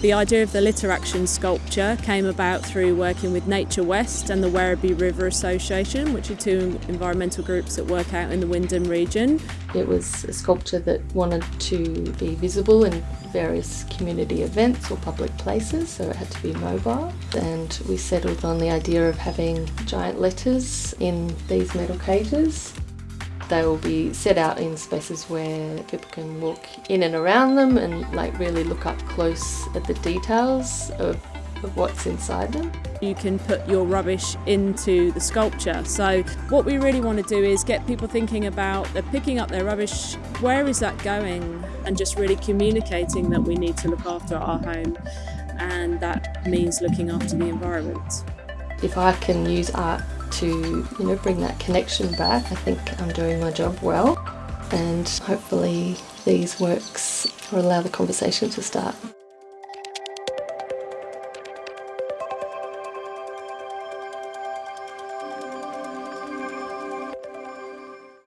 The idea of the Litter Action sculpture came about through working with Nature West and the Werribee River Association, which are two environmental groups that work out in the Wyndham region. It was a sculpture that wanted to be visible in various community events or public places, so it had to be mobile. And we settled on the idea of having giant letters in these metal cages. They will be set out in spaces where people can walk in and around them and like really look up close at the details of, of what's inside them. You can put your rubbish into the sculpture. So what we really want to do is get people thinking about they're picking up their rubbish, where is that going? And just really communicating that we need to look after our home and that means looking after the environment. If I can use art to you know bring that connection back. I think I'm doing my job well and hopefully these works will allow the conversation to start.